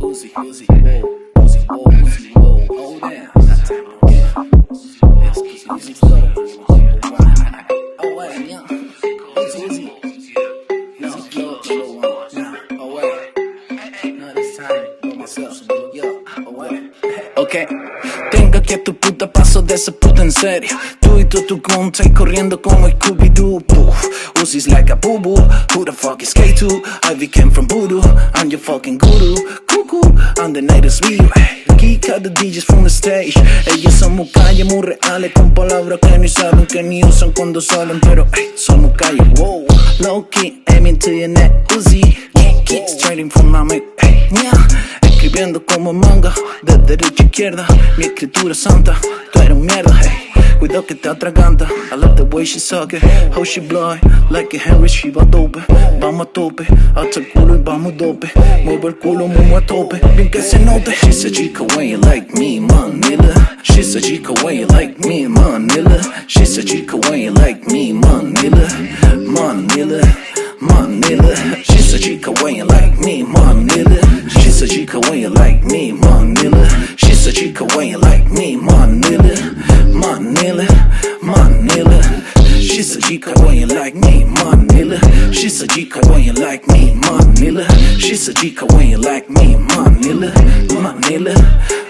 Uzi, Uzi, whoa, Uzi, whoa, Uzi, whoa, hold down. Yes, Uzi, Uzi, flow. Oh, wait, yeah. Uzi, Uzi. Uzi, flow, flow, uh, yeah. Oh, wait. No, this time, for myself. Yo, oh, wait. Ok, tengo a tu puta paso de esa puta en serio. Tú y tú, tu contra y corriendo como Scooby-Doo. Uzi's like a boo boo. Who the fuck is K2? Ivy came from voodoo. I'm your fucking guru. Cuckoo, I'm the night is real. Aquí the DJ's from the stage. Ellos somos calle muy reales con palabras que ni saben que ni usan cuando salen. Pero hey, somos calle, wow. Low key, aiming to your neck. Uzi, kick, kick, straight from my mic. Hey, yeah. Escribiendo como manga, de derecha a izquierda, mi escritura es santa, tú eres mierda, hey. Cuidado que te atraganta, I love the way she suck it, how she it, like a Henry, she tope, vamos a tope, hasta el culo y vamos dope, mueve el culo, mueve a tope, bien que se note. She's a chica way like me, Manila, she's a chica way like me, Manila, she's a chica way like me, Manila, Manila, Manila, she's a chica way like me, Manila. A chica way you like me, Manila. She's a chica way you like me, Manila. Manila, Manila. She's a chica way you like me, Manila. She's a chica way you like me, Manila. She's a chica way you like me, Manila. Manila, Manila.